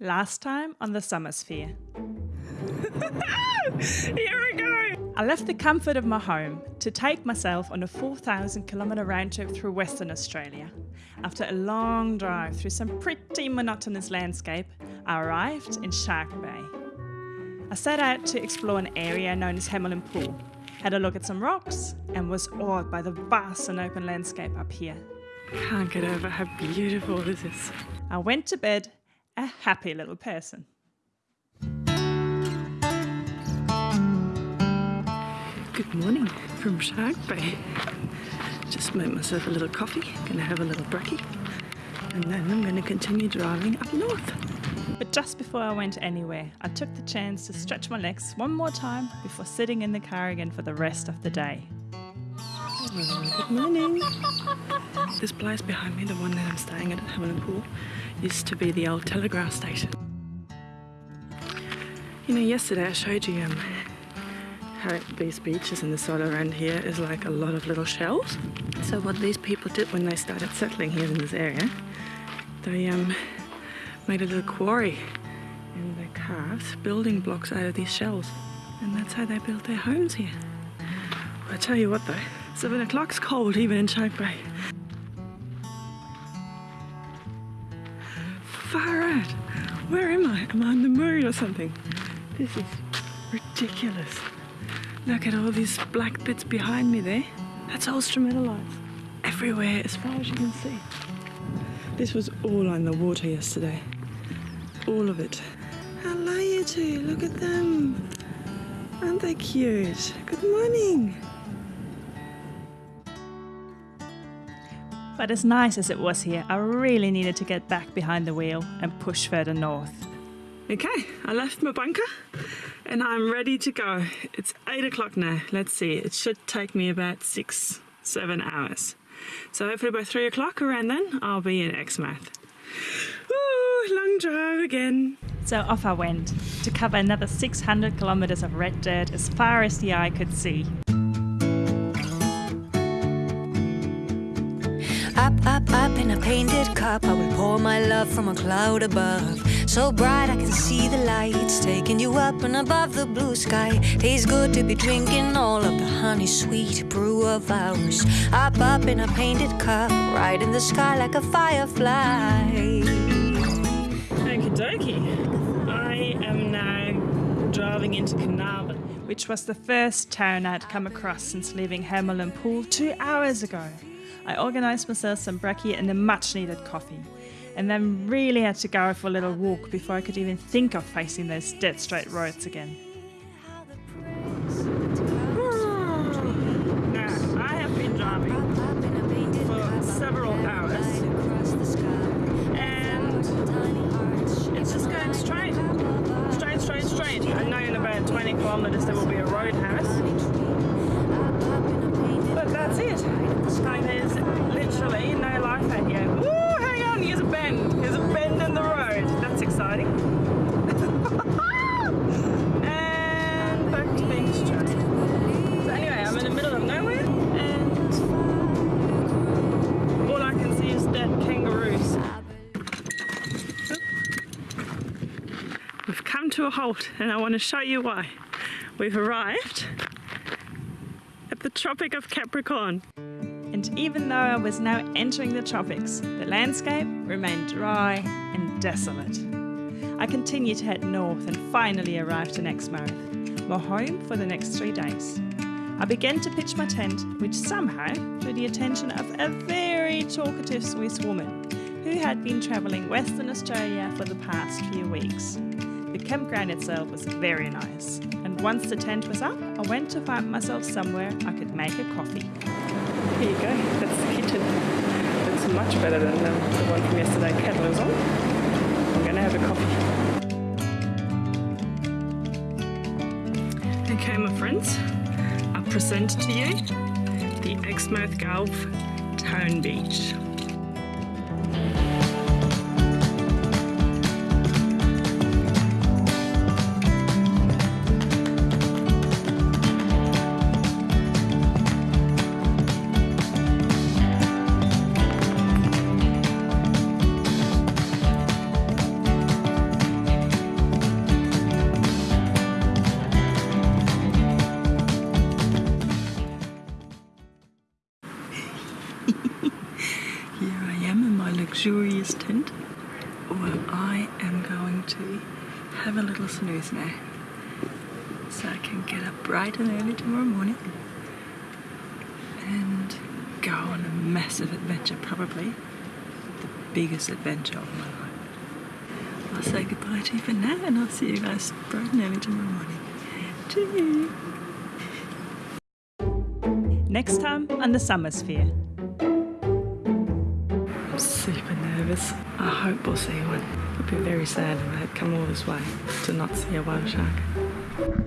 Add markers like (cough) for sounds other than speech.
Last time on the Summer Sphere. (laughs) Here we go! I left the comfort of my home to take myself on a 4,000 kilometre round trip through Western Australia. After a long drive through some pretty monotonous landscape, I arrived in Shark Bay. I set out to explore an area known as Hamelin Pool, had a look at some rocks, and was awed by the vast and open landscape up here. Can't get over how beautiful this is. I went to bed a happy little person. Good morning from Shark Bay. Just made myself a little coffee, gonna have a little brekkie, and then I'm gonna continue driving up north. But just before I went anywhere, I took the chance to stretch my legs one more time before sitting in the car again for the rest of the day. Good morning. This place behind me, the one that I'm staying at at Hamelin Pool, used to be the old telegraph station. You know, yesterday I showed you um, how these beaches and the soil around here is like a lot of little shells. So what these people did when they started settling here in this area, they um, made a little quarry and they carved building blocks out of these shells. And that's how they built their homes here. I tell you what though, seven o'clock's cold even in Shark Bay. Am I? On the moon or something? This is ridiculous. Look at all these black bits behind me there. That's all stromatolites. Everywhere as far as you can see. This was all on the water yesterday. All of it. Hello you two, look at them. Aren't they cute? Good morning. But as nice as it was here, I really needed to get back behind the wheel and push further north. Okay, I left my bunker and I'm ready to go. It's eight o'clock now. Let's see, it should take me about six, seven hours. So hopefully by three o'clock around then, I'll be in Exmouth. Ooh, long drive again. So off I went to cover another 600 kilometers of red dirt as far as the eye could see. Up, up, up in a painted cup, I will pour my love from a cloud above. So bright I can see the lights taking you up and above the blue sky. Tastes good to be drinking all of the honey sweet brew of ours. Up, up in a painted cup, right in the sky like a firefly. Okie dokie. I am now driving into Carnarvon. which was the first town I'd come across since leaving Hamelin Pool two hours ago. I organised myself some brekkie and a much needed coffee, and then really had to go for a little walk before I could even think of facing those dead straight roads again. I to a halt and I want to show you why. We've arrived at the Tropic of Capricorn. And even though I was now entering the tropics, the landscape remained dry and desolate. I continued to head north and finally arrived in Exmouth, my home for the next three days. I began to pitch my tent, which somehow drew the attention of a very talkative Swiss woman who had been travelling Western Australia for the past few weeks. The campground itself was very nice, and once the tent was up, I went to find myself somewhere I could make a coffee. Here you go, that's the kitchen. It's much better than the, one from yesterday. Kettle is on. I'm to have a coffee. Okay, my friends, I present to you the Exmouth Gulf Town Beach. Luxurious tent. Well, I am going to have a little snooze now. So I can get up bright and early tomorrow morning and go on a massive adventure, probably the biggest adventure of my life. I'll say goodbye to you for now and I'll see you guys bright and early tomorrow morning. Cheers! Next time on the Summer Sphere. Super nervous. I hope we'll see one. I'd be very sad if I had come all this way to not see a whale shark.